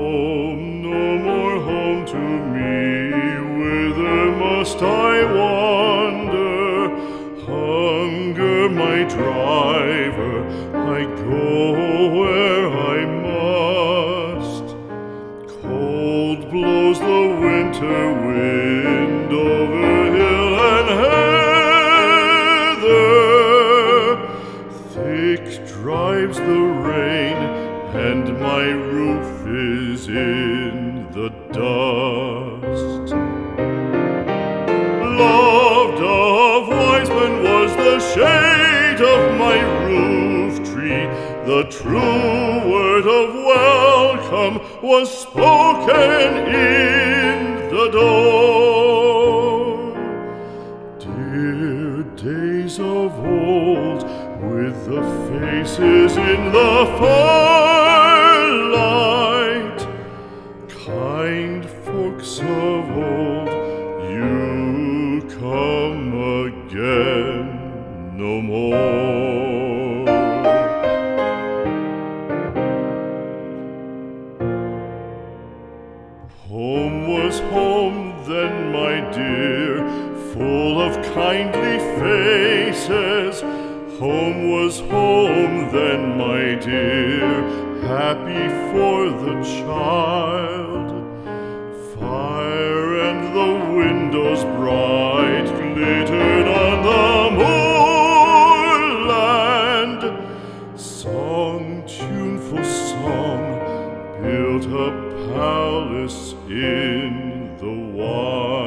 home, no more home to me. Whither must I wander? Hunger my driver, I go where I must. Cold blows the winter wind over hill and heather. Thick drives the rain and my roof is in the dust. Loved of wise men was the shade of my roof tree. The true word of welcome was spoken in the door. Dear days of old, with the faces in the firelight, kind folks of old, you come again no more. Home was home then, my dear, full of kindly faces. Home was home then, my dear, happy for the child. Fire and the windows bright glittered on the moorland. Song, tuneful song, built a palace in the wild.